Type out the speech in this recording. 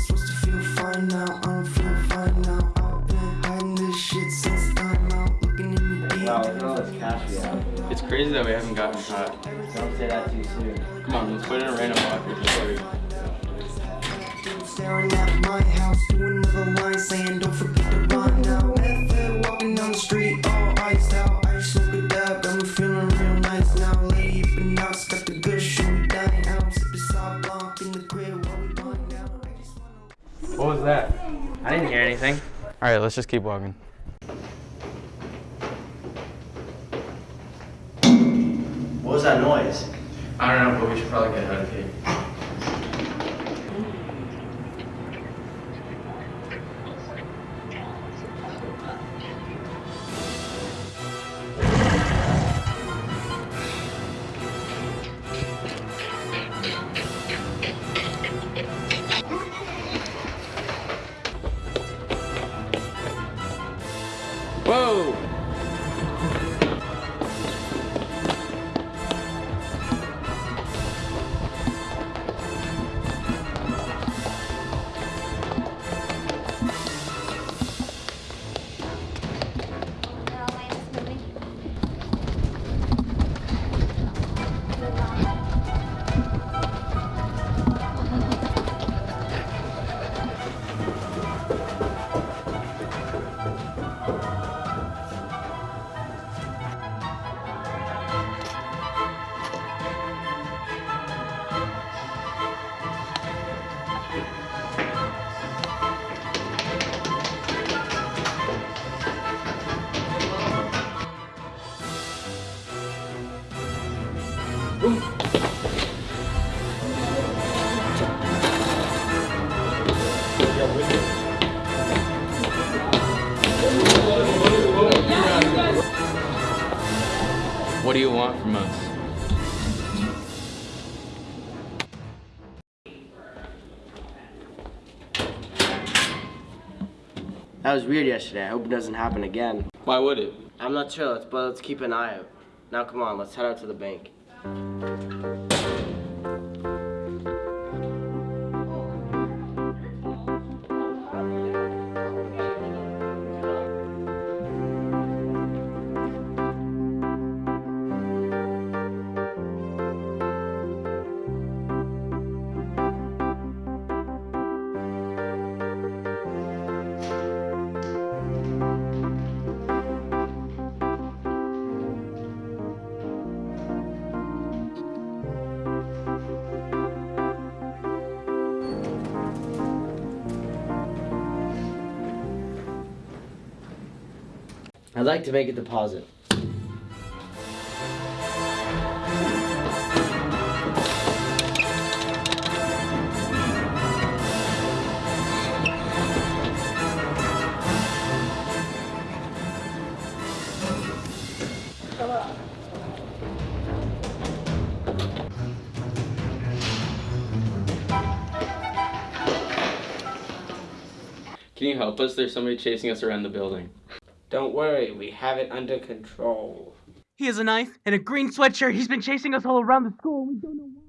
I'm supposed to feel fine now. I don't feel fine now. I've been hiding this shit since time out. Looking at me deep. Wow, look at all this cash we have. It's crazy that we haven't gotten caught. Don't say that too soon. Come on, let's put it in a random locker just so. Staring at my house, doing another line saying don't forget didn't hear anything. Alright, let's just keep walking. What was that noise? I don't know, but we should probably get out of here. What do you want from us? That was weird yesterday. I hope it doesn't happen again. Why would it? I'm not sure, but let's keep an eye out. Now come on, let's head out to the bank. I'd like to make a deposit. Can you help us? There's somebody chasing us around the building. Don't worry, we have it under control. He has a knife and a green sweatshirt. He's been chasing us all around the school. We don't know why.